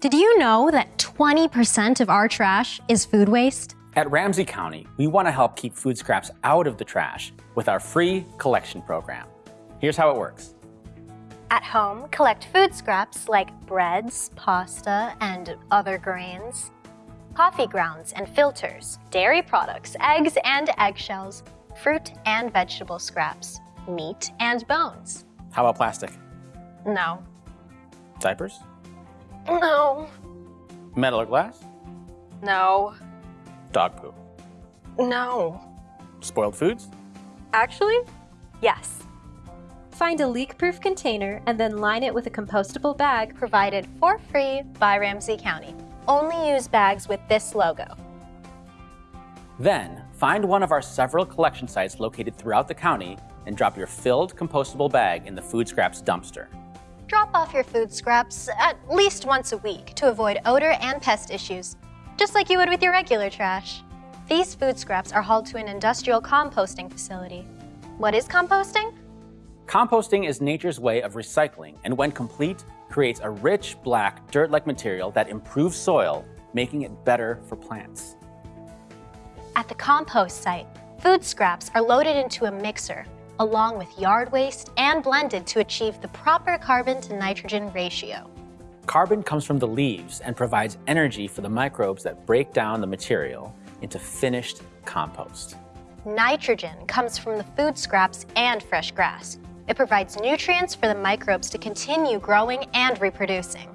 Did you know that 20% of our trash is food waste? At Ramsey County, we want to help keep food scraps out of the trash with our free collection program. Here's how it works. At home, collect food scraps like breads, pasta, and other grains, coffee grounds and filters, dairy products, eggs and eggshells, fruit and vegetable scraps, meat and bones. How about plastic? No. Diapers? No. Metal or glass? No. Dog poop? No. Spoiled foods? Actually, yes. Find a leak-proof container and then line it with a compostable bag Provided for free by Ramsey County. Only use bags with this logo. Then, find one of our several collection sites located throughout the county and drop your filled compostable bag in the food scraps dumpster. Drop off your food scraps at least once a week to avoid odor and pest issues, just like you would with your regular trash. These food scraps are hauled to an industrial composting facility. What is composting? Composting is nature's way of recycling and when complete, creates a rich, black, dirt-like material that improves soil, making it better for plants. At the compost site, food scraps are loaded into a mixer, along with yard waste and blended to achieve the proper carbon to nitrogen ratio. Carbon comes from the leaves and provides energy for the microbes that break down the material into finished compost. Nitrogen comes from the food scraps and fresh grass. It provides nutrients for the microbes to continue growing and reproducing.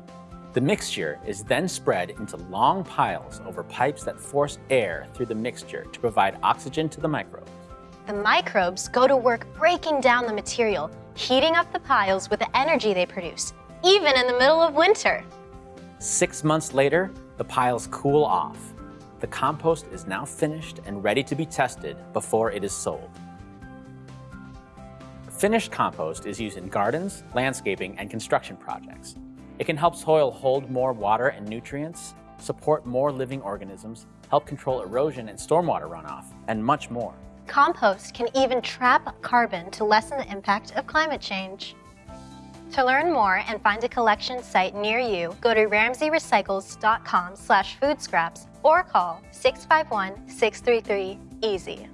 The mixture is then spread into long piles over pipes that force air through the mixture to provide oxygen to the microbes. The microbes go to work breaking down the material, heating up the piles with the energy they produce, even in the middle of winter. Six months later, the piles cool off. The compost is now finished and ready to be tested before it is sold. Finished compost is used in gardens, landscaping, and construction projects. It can help soil hold more water and nutrients, support more living organisms, help control erosion and stormwater runoff, and much more. Compost can even trap carbon to lessen the impact of climate change. To learn more and find a collection site near you, go to ramseyrecycles.com slash foodscraps or call 651-633-EASY.